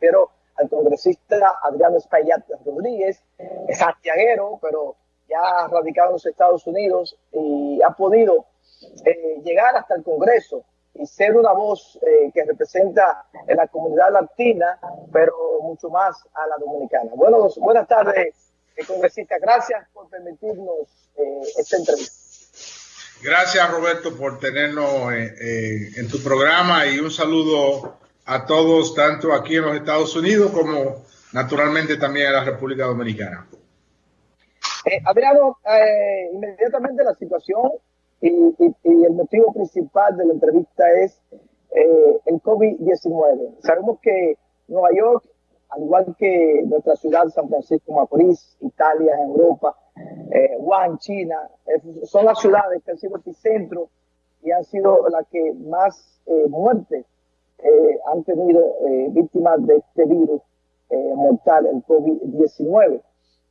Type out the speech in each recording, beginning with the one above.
refiero al congresista Adriano Espaillat Rodríguez, es santiaguero, pero ya radicado en los Estados Unidos y ha podido eh, llegar hasta el Congreso y ser una voz eh, que representa en la comunidad latina, pero mucho más a la dominicana. Bueno, buenas tardes, eh, congresista. Gracias por permitirnos esta entrevista. Gracias, Roberto, por tenernos en tu programa y un saludo a todos, tanto aquí en los Estados Unidos como naturalmente también en la República Dominicana. Eh, eh, inmediatamente la situación y, el motivo principal de la entrevista es eh, el COVID-19. Sabemos que Nueva York, al igual que nuestra ciudad, San Francisco Macorís, Italia, Europa, eh, Wuhan, China, son las ciudades que han sido epicentro y han sido las que más muertes han tenido víctimas de este virus mortal, el COVID-19.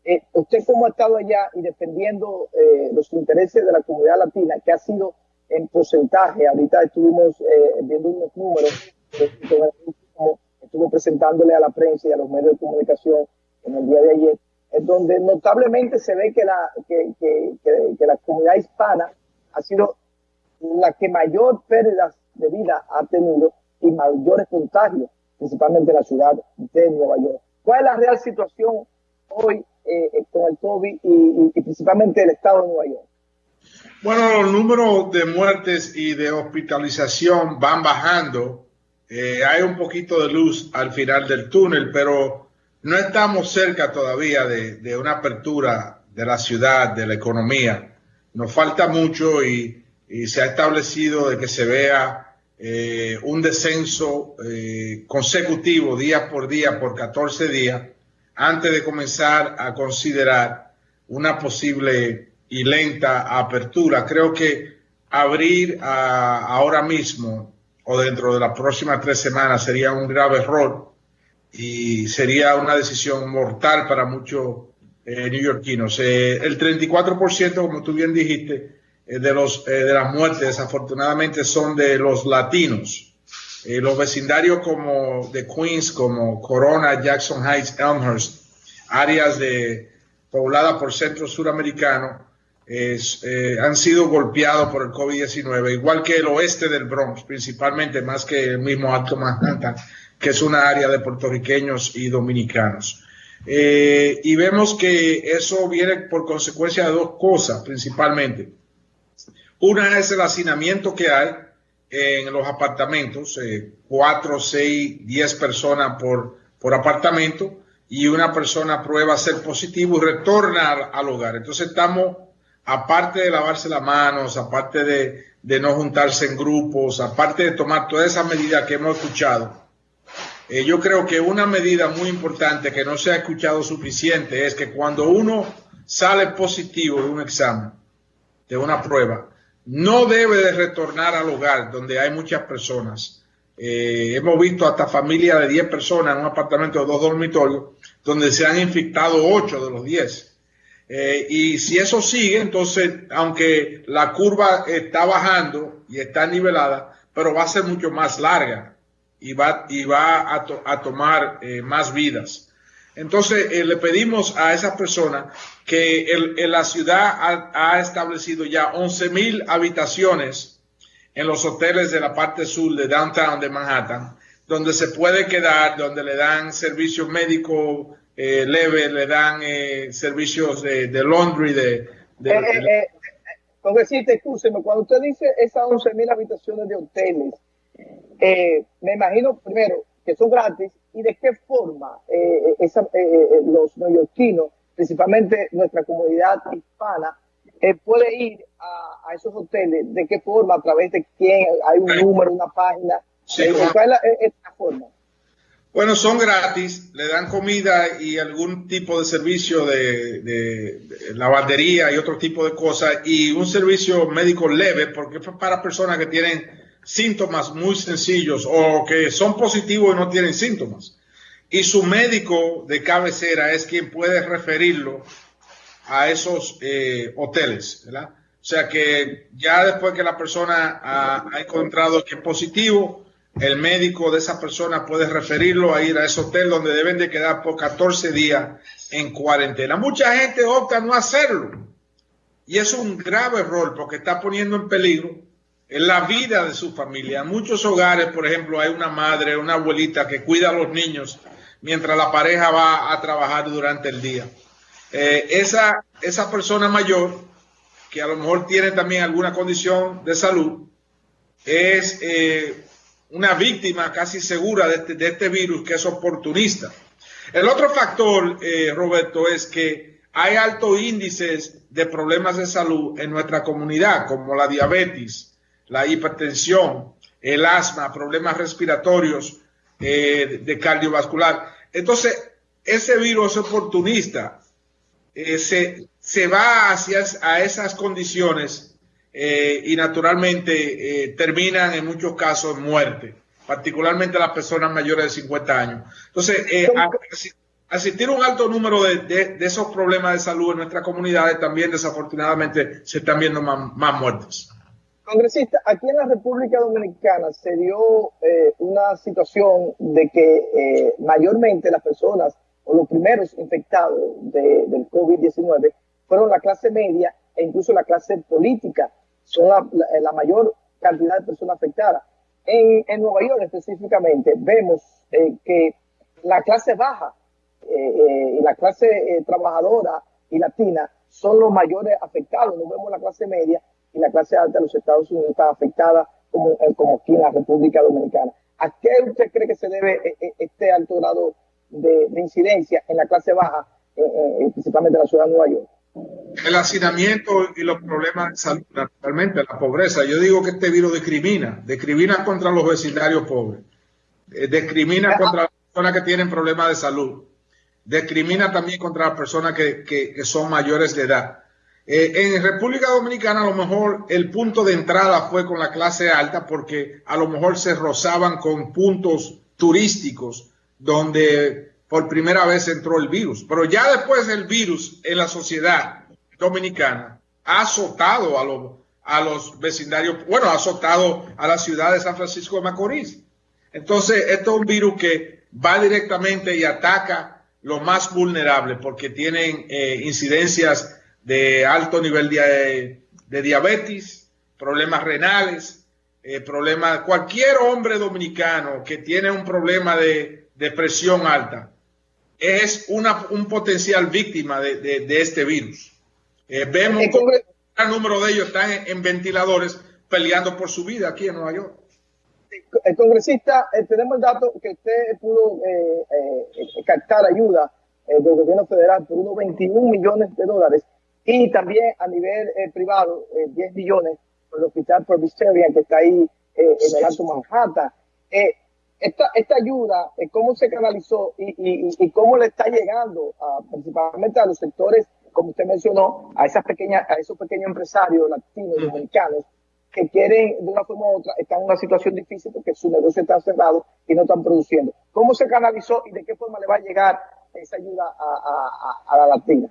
Eh, usted cómo ha estado allá y defendiendo eh, los intereses de la comunidad latina, que ha sido en porcentaje, ahorita estuvimos eh, viendo unos números, estuvo presentándole a la prensa y a los medios de comunicación en el día de ayer, en donde notablemente se ve que la, que, que, que, la comunidad hispana ha sido la que mayor pérdidas de vida ha tenido y mayores contagios, principalmente en la ciudad de Nueva York. ¿Cuál es la real situación hoy eh, eh, con el COVID y, principalmente el estado de Nueva York? Bueno, los números de muertes y de hospitalización van bajando. Eh, hay un poquito de luz al final del túnel, pero no estamos cerca todavía de, una apertura de la ciudad, de la economía. Nos falta mucho y, se ha establecido de que se vea un descenso consecutivo día por día por 14 días antes de comenzar a considerar una posible y lenta apertura. Creo que abrir ahora mismo o dentro de las próximas tres semanas sería un grave error y sería una decisión mortal para muchos eh, neoyorquinos. Eh, el 34%, como tú bien dijiste, eh, de, los, eh, de las muertes desafortunadamente son de los latinos. Eh, los vecindarios como de Queens, como Corona, Jackson Heights, Elmhurst, áreas de, pobladas por centros suramericanos, eh, han sido golpeados por el COVID-19, igual que el oeste del Bronx, principalmente más que el mismo Alto Manhattan, que es una área de puertorriqueños y dominicanos. Eh, y vemos que eso viene por consecuencia de dos cosas, principalmente. Una es el hacinamiento que hay en los apartamentos, eh, cuatro, seis, diez personas por, por apartamento, y una persona prueba ser positivo y retorna al, hogar. Entonces estamos, aparte de lavarse las manos, aparte de, de, no juntarse en grupos, aparte de tomar todas esas medidas que hemos escuchado, eh, yo creo que una medida muy importante que no se ha escuchado suficiente es que cuando uno sale positivo de un examen, de una prueba, no debe de retornar al hogar donde hay muchas personas. Eh, hemos visto hasta familias de 10 personas en un apartamento de dos dormitorios donde se han infectado 8 de los 10. Eh, y si eso sigue, entonces, aunque la curva está bajando y está nivelada, pero va a ser mucho más larga y va, y va a, tomar eh, más vidas. Entonces, le pedimos a esas personas que en la ciudad ha, establecido ya 11 mil habitaciones en los hoteles de la parte sur de downtown de Manhattan, donde se puede quedar, donde le dan servicios médicos eh, leves, le dan eh, servicios de, de, laundry, de... de, eh, eh cuando usted dice esas 11 mil habitaciones de hoteles, me imagino primero que son gratis y de qué forma esa, los neoyorquinos principalmente nuestra comunidad hispana, eh, puede ir a, esos hoteles, de qué forma, a través de quién, hay un número, una página, eh, ¿cuál es la, forma? Bueno, son gratis, le dan comida y algún tipo de servicio de, de, lavandería y otro tipo de cosas y un servicio médico leve porque es para personas que tienen síntomas muy sencillos o que son positivos y no tienen síntomas y su médico de cabecera es quien puede referirlo a esos eh, hoteles, ¿verdad? O sea que ya después que la persona ha, encontrado que es positivo, el médico de esa persona puede referirlo a ir a ese hotel donde deben de quedar por 14 días en cuarentena. Mucha gente opta no hacerlo. Y es un grave error porque está poniendo en peligro la vida de su familia. En muchos hogares, por ejemplo, hay una madre, una abuelita que cuida a los niños mientras la pareja va a trabajar durante el día. Eh, esa, esa persona mayor, que a lo mejor tiene también alguna condición de salud, es eh, una víctima casi segura de este, de este, virus que es oportunista. El otro factor, eh, Roberto, es que hay altos índices de problemas de salud en nuestra comunidad, como la diabetes, la hipertensión, el asma, problemas respiratorios, eh, de cardiovascular. Entonces, ese virus oportunista eh, se, se, va hacia a esas condiciones eh, y naturalmente terminan en muchos casos en muerte, particularmente las personas mayores de 50 años. Entonces, asistir a un alto número de, de, esos problemas de salud en nuestras comunidades también desafortunadamente se están viendo más, más muertes. Congresista, aquí en la República Dominicana se dio eh, una situación de que eh, mayormente las personas o los primeros infectados del COVID-19 fueron la clase media e incluso la clase política. Son la, mayor cantidad de personas afectadas. En, Nueva York específicamente vemos eh, que la clase baja y la clase trabajadora y latina son los mayores afectados. No vemos la clase media y la clase alta de los Estados Unidos está afectada como, eh, como aquí en la República Dominicana. ¿A qué usted cree que se debe eh, eh, este alto grado de, incidencia en la clase baja, principalmente en la ciudad de Nueva York? El hacinamiento y los problemas de salud, naturalmente, la pobreza. Yo digo que este virus discrimina, discrimina contra los vecindarios pobres, discrimina contra las personas que tienen problemas de salud, discrimina también contra las personas que, que son mayores de edad. Eh, en República Dominicana a lo mejor el punto de entrada fue con la clase alta porque a lo mejor se rozaban con puntos turísticos donde por primera vez entró el virus. Pero ya después el virus en la sociedad dominicana ha azotado a los, a los vecindarios, bueno, ha azotado a la ciudad de San Francisco de Macorís. Entonces, esto es un virus que va directamente y ataca lo más vulnerable porque tienen eh, incidencias de alto nivel de, diabetes, problemas renales, eh, problemas, cualquier hombre dominicano que tiene un problema de, presión alta es una, un potencial víctima de, este virus. Eh, vemos que un gran número de ellos están en, ventiladores peleando por su vida aquí en Nueva York. El congresista, eh, tenemos el dato que usted pudo captar ayuda del gobierno federal por unos 21 millones de dólares y también a nivel eh, privado, 10 eh, millones por el hospital Presbyterian que está ahí eh, en el Alto Manhattan. Esta, esta, ayuda, cómo se canalizó y, y, y, cómo le está llegando a, principalmente a los sectores, como usted mencionó, a esas pequeñas, a esos pequeños empresarios latinos y americanos que quieren de una forma u otra, están en una situación difícil porque su negocio está cerrado y no están produciendo. ¿Cómo se canalizó y de qué forma le va a llegar esa ayuda a, a, a la latina?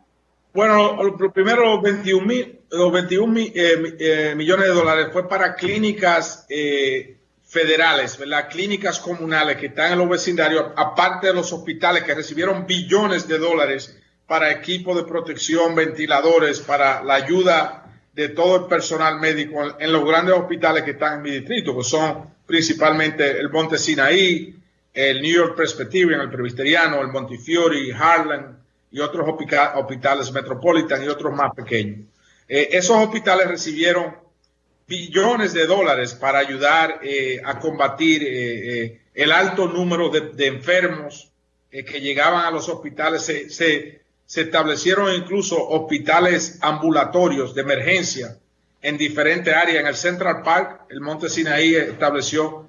Bueno, lo primero, los 21, mil, los 21 eh, eh, millones de dólares fue para clínicas eh, federales, ¿verdad? clínicas comunales que están en los vecindarios, aparte de los hospitales que recibieron billones de dólares para equipos de protección, ventiladores, para la ayuda de todo el personal médico en los grandes hospitales que están en mi distrito, que son principalmente el Monte Sinaí, el New York Presbyterian, el Presbiteriano, el Montefiore, Harlem, y otros hospitales Metropolitan y otros más pequeños. Eh, esos hospitales recibieron billones de dólares para ayudar eh, a combatir eh, el alto número de, enfermos que llegaban a los hospitales. Se, se, establecieron incluso hospitales ambulatorios de emergencia en diferentes áreas. En el Central Park, el Monte Sinaí estableció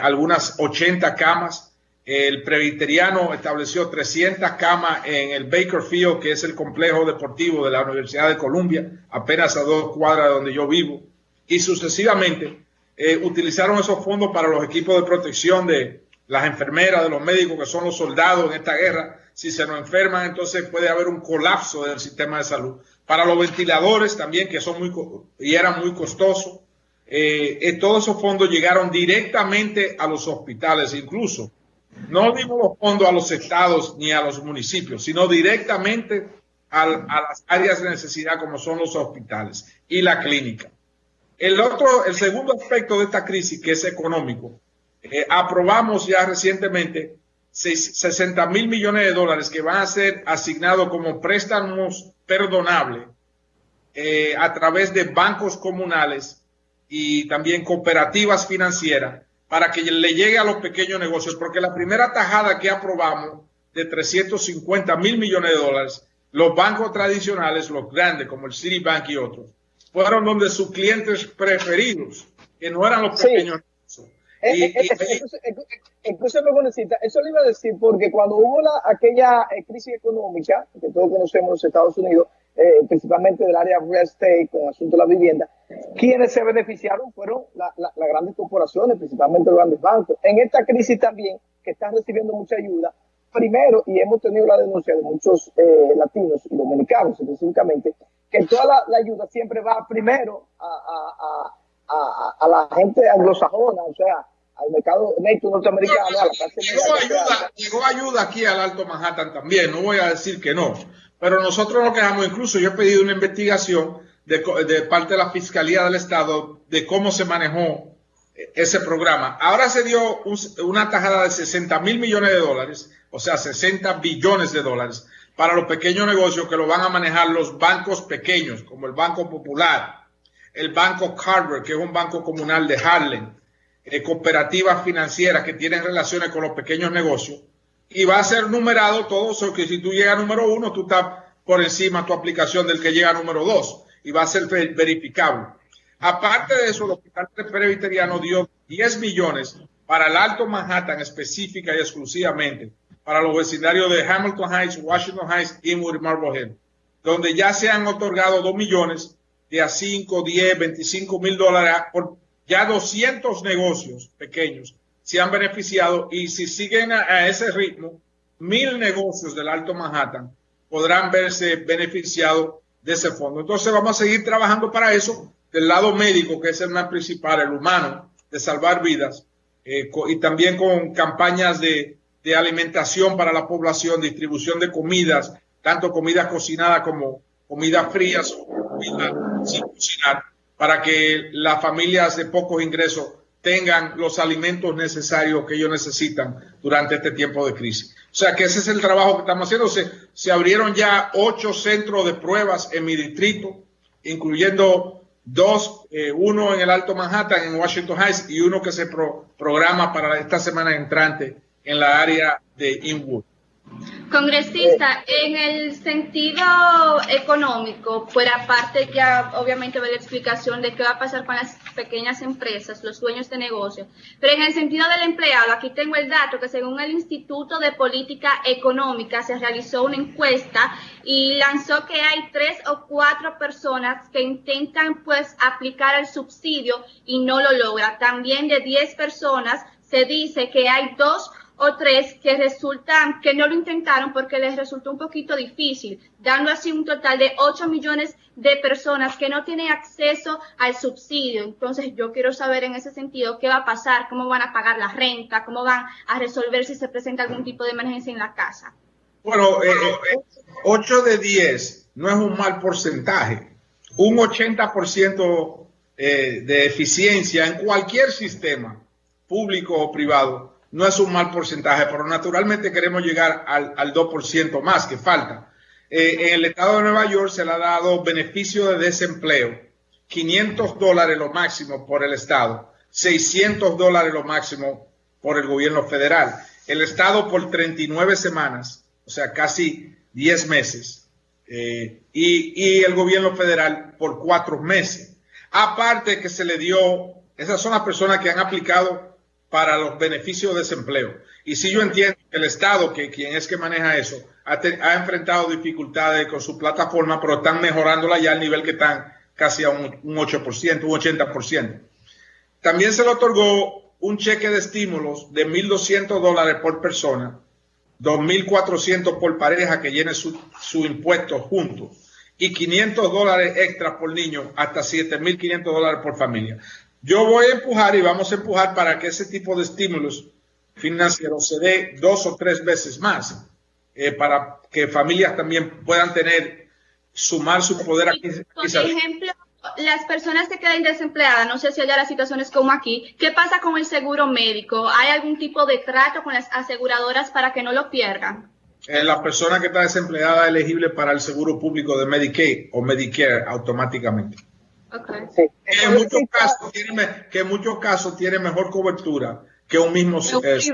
algunas 80 camas el Presbiteriano estableció 300 camas en el Baker Field, que es el complejo deportivo de la Universidad de Columbia, apenas a dos cuadras de donde yo vivo. Y sucesivamente eh, utilizaron esos fondos para los equipos de protección de las enfermeras, de los médicos, que son los soldados en esta guerra. Si se nos enferman, entonces puede haber un colapso del sistema de salud. Para los ventiladores también, que son muy y eran muy costosos. eh, todos esos fondos llegaron directamente a los hospitales, incluso. No dimos los fondos a los estados ni a los municipios, sino directamente a, las áreas de necesidad como son los hospitales y la clínica. El otro, el segundo aspecto de esta crisis, que es económico, eh, aprobamos ya recientemente 60 mil millones de dólares que van a ser asignados como préstamos perdonables eh, a través de bancos comunales y también cooperativas financieras para que le llegue a los pequeños negocios, porque la primera tajada que aprobamos de 350 mil millones de dólares, los bancos tradicionales, los grandes como el Citibank y otros, fueron donde sus clientes preferidos, que no eran los pequeños negocios. Incluso eso le iba a decir porque cuando hubo la, aquella eh, crisis económica que todos conocemos en los Estados Unidos, eh, principalmente del área real estate con el asunto de la vivienda, quienes se beneficiaron fueron las grandes corporaciones, principalmente los grandes bancos. En esta crisis también, que están recibiendo mucha ayuda, primero, y hemos tenido la denuncia de muchos eh, latinos y dominicanos específicamente, que toda la, ayuda siempre va primero a, a la gente anglosajona, o sea, al mercado neto norteamericano, a la llegó, ayuda, llegó ayuda aquí al Alto Manhattan también, no voy a decir que no, pero nosotros nos quejamos, incluso yo he pedido una investigación de, parte de la Fiscalía del Estado de cómo se manejó ese programa. Ahora se dio una tajada de 60 mil millones de dólares, o sea, 60 billones de dólares para los pequeños negocios que lo van a manejar los bancos pequeños, como el Banco Popular, el Banco Carver, que es un banco comunal de Harlem, eh, cooperativas financieras que tienen relaciones con los pequeños negocios y va a ser numerado todo eso que si tú llegas a número uno, tú estás por encima tu aplicación del que llega a número dos y va a ser verificable. Aparte de eso, el Hospital Presbiteriano dio 10 millones para el Alto Manhattan específica y exclusivamente para los vecindarios de Hamilton Heights, Washington Heights, y Marblehead, donde ya se han otorgado 2 millones de a 5, 10, 25 mil dólares por ya 200 negocios pequeños se han beneficiado y si siguen a, ese ritmo, mil negocios del Alto Manhattan podrán verse beneficiados de ese fondo. Entonces vamos a seguir trabajando para eso del lado médico, que es el más principal, el humano, de salvar vidas, eh, y también con campañas de, alimentación para la población, distribución de comidas, tanto comidas cocinadas como comidas frías sin cocinar para que las familias de pocos ingresos tengan los alimentos necesarios que ellos necesitan durante este tiempo de crisis. O sea que ese es el trabajo que estamos haciendo. Se, abrieron ya ocho centros de pruebas en mi distrito, incluyendo dos, eh, uno en el Alto Manhattan, en Washington Heights, y uno que se programa para esta semana entrante en la área de Inwood. Congresista, en el sentido económico, pues aparte ya obviamente ve la explicación de qué va a pasar con las pequeñas empresas, los dueños de negocio, pero en el sentido del empleado, aquí tengo el dato que según el Instituto de Política Económica se realizó una encuesta y lanzó que hay tres o cuatro personas que intentan pues aplicar el subsidio y no lo logra. También de diez personas se dice que hay dos o tres que resultan, que no lo intentaron porque les resultó un poquito difícil, dando así un total de 8 millones de personas que no tienen acceso al subsidio. Entonces yo quiero saber en ese sentido qué va a pasar, cómo van a pagar la renta, cómo van a resolver si se presenta algún tipo de emergencia en la casa. Bueno, eh, 8 de 10 no es un mal porcentaje. Un 80% eh, de eficiencia en cualquier sistema, público o privado, no es un mal porcentaje, pero naturalmente queremos llegar al, al 2% más que falta. Eh, en el estado de Nueva York se le ha dado beneficio de desempleo, 500 dólares lo máximo por el estado, 600 dólares lo máximo por el gobierno federal. El estado por 39 semanas, o sea, casi 10 meses, eh, y, y el gobierno federal por cuatro meses. Aparte que se le dio, esas son las personas que han aplicado para los beneficios de desempleo. Y si yo entiendo que el Estado, que quien es que maneja eso, ha, enfrentado dificultades con su plataforma, pero están mejorándola ya al nivel que están casi a un, 8%, un 80%. También se le otorgó un cheque de estímulos de 1.200 dólares por persona, 2.400 por pareja que llene su, su impuesto juntos y 500 dólares extra por niño, hasta 7.500 dólares por familia. Yo voy a empujar y vamos a empujar para que ese tipo de estímulos financieros se dé dos o tres veces más, eh, para que familias también puedan tener, sumar su poder aquí. Por ejemplo, las personas que quedan desempleadas, no sé si allá la situación es como aquí, ¿qué pasa con el seguro médico? ¿Hay algún tipo de trato con las aseguradoras para que no lo pierdan? Eh, la persona que está desempleada es elegible para el seguro público de Medicaid o Medicare automáticamente. Okay. Que, en muchos casos tiene, que en muchos casos tiene mejor cobertura que un mismo eh, sí,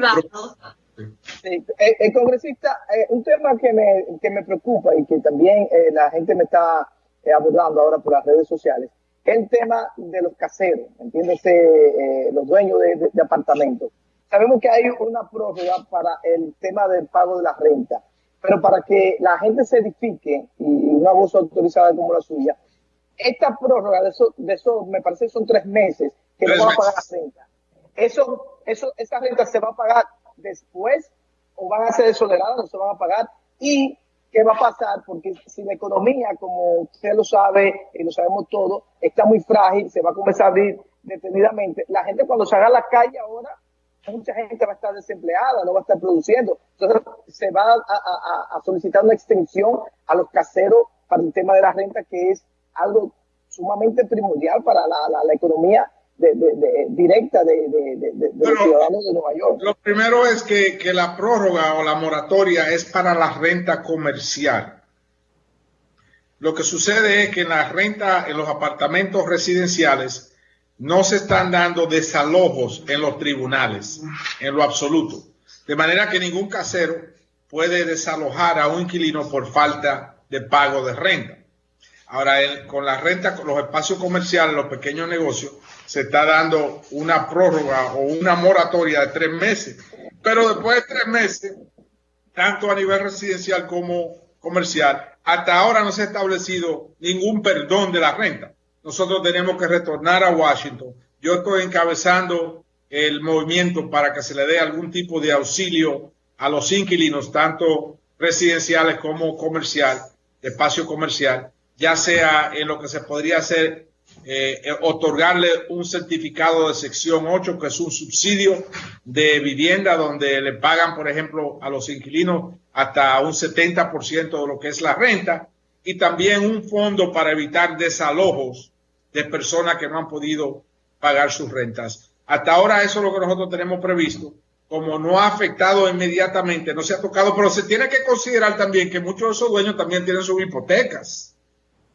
el, el, congresista, eh, un tema que me, que me preocupa y que también eh, la gente me está eh, abordando ahora por las redes sociales, es el tema de los caseros, entiéndese, eh, los dueños de, de, de, apartamentos. Sabemos que hay una prórroga para el tema del pago de la renta, pero para que la gente se edifique y una voz autorizada como la suya, esta prórroga de eso, de eso me parece que son tres meses que no van a pagar la renta. Eso, eso, esa renta se va a pagar después o van a ser exoneradas o se van a pagar y qué va a pasar, porque si la economía, como usted lo sabe y lo sabemos todos, está muy frágil, se va a comenzar a abrir detenidamente, la gente cuando salga a la calle ahora, mucha gente va a estar desempleada, no va a estar produciendo. Entonces se va a, a, a solicitar una extensión a los caseros para el tema de la renta, que es algo sumamente primordial para la, la, la economía de, de, de, directa de, los ciudadanos de Nueva York. Lo primero es que, que, la prórroga o la moratoria es para la renta comercial. Lo que sucede es que en la renta, en los apartamentos residenciales, no se están dando desalojos en los tribunales, en lo absoluto. De manera que ningún casero puede desalojar a un inquilino por falta de pago de renta. Ahora, con la renta, con los espacios comerciales, los pequeños negocios, se está dando una prórroga o una moratoria de tres meses. Pero después de tres meses, tanto a nivel residencial como comercial, hasta ahora no se ha establecido ningún perdón de la renta. Nosotros tenemos que retornar a Washington. Yo estoy encabezando el movimiento para que se le dé algún tipo de auxilio a los inquilinos, tanto residenciales como comercial, espacio comercial, ya sea en lo que se podría hacer eh, otorgarle un certificado de sección 8, que es un subsidio de vivienda donde le pagan, por ejemplo, a los inquilinos hasta un 70% de lo que es la renta y también un fondo para evitar desalojos de personas que no han podido pagar sus rentas. Hasta ahora eso es lo que nosotros tenemos previsto. Como no ha afectado inmediatamente, no se ha tocado, pero se tiene que considerar también que muchos de esos dueños también tienen sus hipotecas.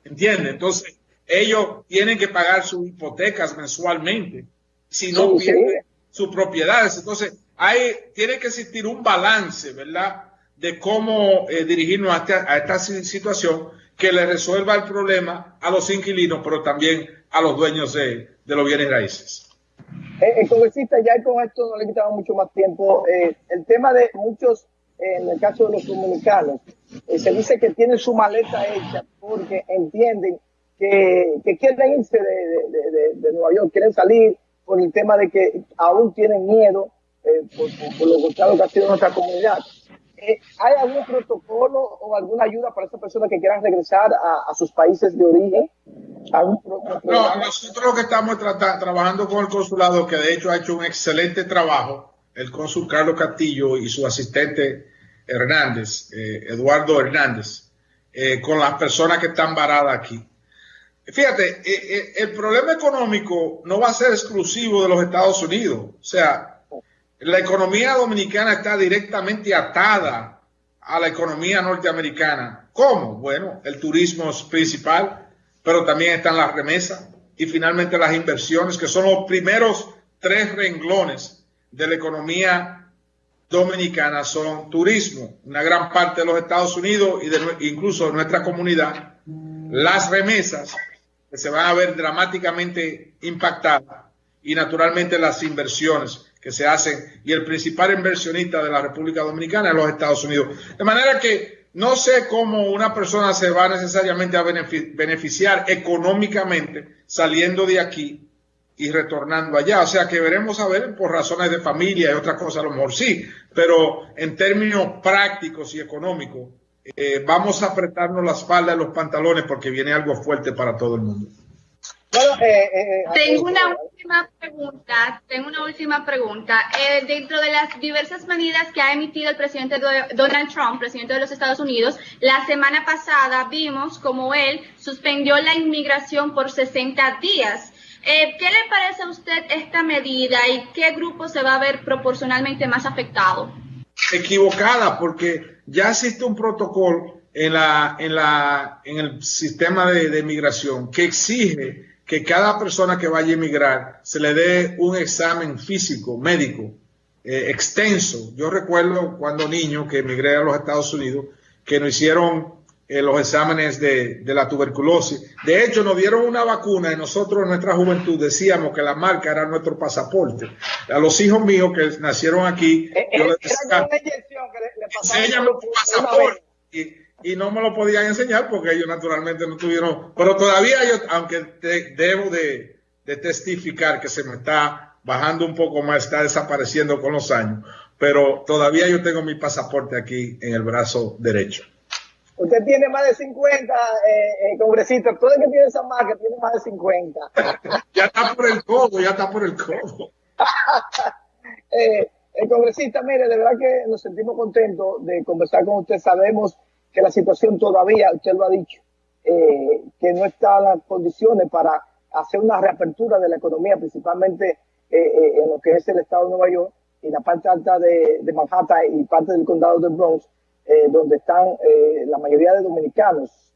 ¿Entiende? Entonces, ellos tienen que pagar sus hipotecas mensualmente, si no sí, pierden sí. sus propiedades. Entonces, hay, tiene que existir un balance, ¿verdad? De cómo eh, dirigirnos a esta, a esta, situación que le resuelva el problema a los inquilinos, pero también a los dueños de, de los bienes raíces. Eh, el congresista, ya con esto no le quitamos mucho más tiempo. Eh, el tema de muchos, eh, en el caso de los dominicanos, eh, se dice que tienen su maleta hecha porque entienden que, que quieren irse de, de, de, de, Nueva York, quieren salir por el tema de que aún tienen miedo eh, por, por, por, lo golpeado que ha sido nuestra comunidad. Eh, ¿Hay algún protocolo o alguna ayuda para esas personas que quieran regresar a, a sus países de origen? ¿Algún no, nosotros lo que estamos tra trabajando con el consulado, que de hecho ha hecho un excelente trabajo, el cónsul Carlos Castillo y su asistente Hernández, eh, Eduardo Hernández, eh, con las personas que están varadas aquí Fíjate, eh, el problema económico no va a ser exclusivo de los Estados Unidos. O sea, la economía dominicana está directamente atada a la economía norteamericana. ¿Cómo? Bueno, el turismo es principal, pero también están las remesas y finalmente las inversiones, que son los primeros tres renglones de la economía dominicana, son turismo, una gran parte de los Estados Unidos y de, incluso de nuestra comunidad, las remesas que se van a ver dramáticamente impactadas y naturalmente las inversiones que se hacen y el principal inversionista de la República Dominicana es los Estados Unidos. De manera que no sé cómo una persona se va necesariamente a beneficiar económicamente saliendo de aquí y retornando allá. O sea que veremos a ver por razones de familia y otras cosas, a lo mejor sí, pero en términos prácticos y económicos, eh, vamos a apretarnos la espalda y los pantalones porque viene algo fuerte para todo el mundo. eh, eh, tengo una última pregunta, tengo una última pregunta. dentro de las diversas medidas que ha emitido el presidente Donald Trump, presidente de los Estados Unidos, la semana pasada vimos como él suspendió la inmigración por 60 días. ¿Qué le parece a usted esta medida y qué grupo se va a ver proporcionalmente más afectado? Equivocada, porque ya existe un protocolo en, la, en, la, en el sistema de, de migración que exige que cada persona que vaya a emigrar se le dé un examen físico, médico, eh, extenso. Yo recuerdo cuando niño que emigré a los Estados Unidos, que nos hicieron eh, los exámenes de, de, la tuberculosis. De hecho, nos dieron una vacuna y nosotros en nuestra juventud decíamos que la marca era nuestro pasaporte. A los hijos míos que nacieron aquí, eh, yo les decía, que le, pasaporte y no me lo podían enseñar porque ellos naturalmente no tuvieron, pero todavía yo, aunque debo de, testificar que se me está bajando un poco más, está desapareciendo con los años, pero todavía yo tengo mi pasaporte aquí en el brazo derecho. Usted tiene más de 50, eh, eh, congresista. Todo el que tiene esa marca tiene más de 50. ya está por el codo, ya está por el codo. eh, el congresista, mire, de verdad que nos sentimos contentos de conversar con usted. Sabemos que la situación todavía, usted lo ha dicho, eh, que no está en las condiciones para hacer una reapertura de la economía, principalmente eh, eh, en lo que es el estado de Nueva York y la parte alta de, Manhattan y parte del condado de Bronx, donde están la mayoría de dominicanos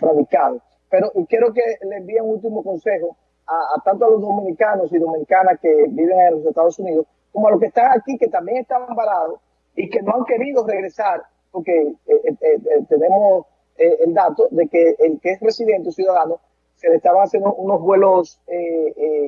radicados. Pero quiero que le envíe un último consejo a, a, tanto a los dominicanos y dominicanas que viven en los Estados Unidos, como a los que están aquí, que también están varados y que no han querido regresar porque eh, eh, eh, tenemos el dato de que el que es residente o ciudadano se le estaban haciendo unos vuelos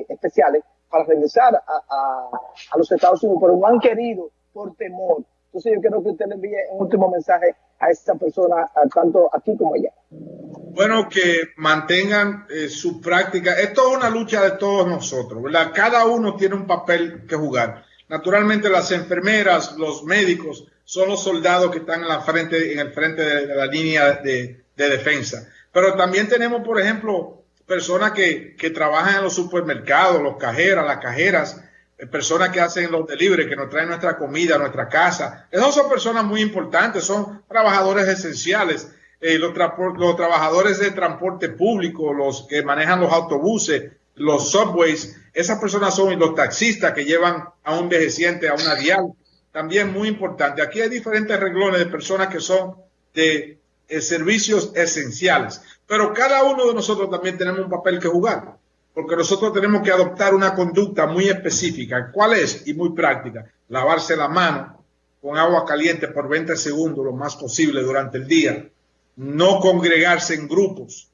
especiales para regresar a, los Estados Unidos, pero no han querido por temor. Entonces yo quiero que usted le envíe un último mensaje a esa persona, tanto aquí como allá. Bueno, que mantengan su práctica. Esto es una lucha de todos nosotros, ¿verdad? Cada uno tiene un papel que jugar. Naturalmente las enfermeras, los médicos, son los soldados que están en, la frente, en el frente de, la línea de, defensa. Pero también tenemos, por ejemplo, personas que, que trabajan en los supermercados, los cajeras, las cajeras, eh, personas que hacen los delivery, que nos traen nuestra comida nuestra casa. Esas son personas muy importantes, son trabajadores esenciales. Eh, los, trabajadores de transporte público, los que manejan los autobuses, los subways, esas personas son los taxistas que llevan a un envejeciente a una dial también muy importante. Aquí hay diferentes reglones de personas que son de eh, servicios esenciales, pero cada uno de nosotros también tenemos un papel que jugar, porque nosotros tenemos que adoptar una conducta muy específica. ¿Cuál es? Y muy práctica. Lavarse la mano con agua caliente por 20 segundos lo más posible durante el día. No congregarse en grupos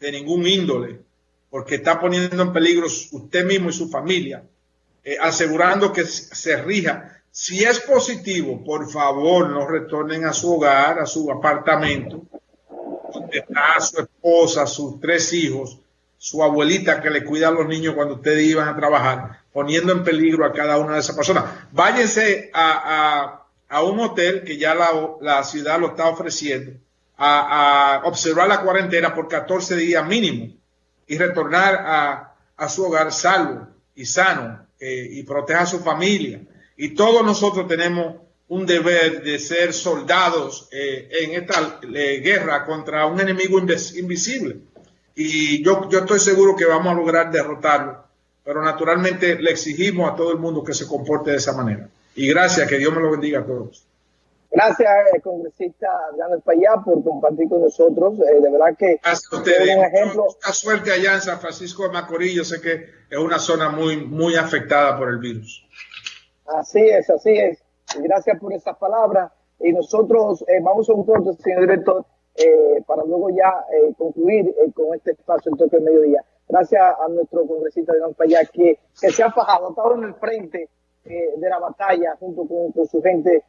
de ningún índole, porque está poniendo en peligro usted mismo y su familia, eh, asegurando que se rija si es positivo, por favor, no retornen a su hogar, a su apartamento, donde está su esposa, sus tres hijos, su abuelita que le cuida a los niños cuando ustedes iban a trabajar, poniendo en peligro a cada una de esas personas. Váyanse a, un hotel que ya la, ciudad lo está ofreciendo, a, observar la cuarentena por 14 días mínimo y retornar a, su hogar salvo y sano eh, y proteja a su familia y todos nosotros tenemos un deber de ser soldados eh, en esta eh, guerra contra un enemigo invisible. Y yo, yo estoy seguro que vamos a lograr derrotarlo, pero naturalmente le exigimos a todo el mundo que se comporte de esa manera. Y gracias, que Dios me lo bendiga a todos. Gracias, eh, congresista Daniel Payá, por compartir con nosotros. de verdad que es un ejemplo. Mucha suerte allá en San Francisco de Macorís. Yo sé que es una zona muy, muy afectada por el virus. Así es, así es. Gracias por esas palabras. Y nosotros eh, vamos a un punto, señor director, eh, para luego ya eh, concluir con este espacio en toque del mediodía. Gracias a nuestro congresista de Payá que, que se ha fajado, ha estado en el frente de la batalla junto con, su gente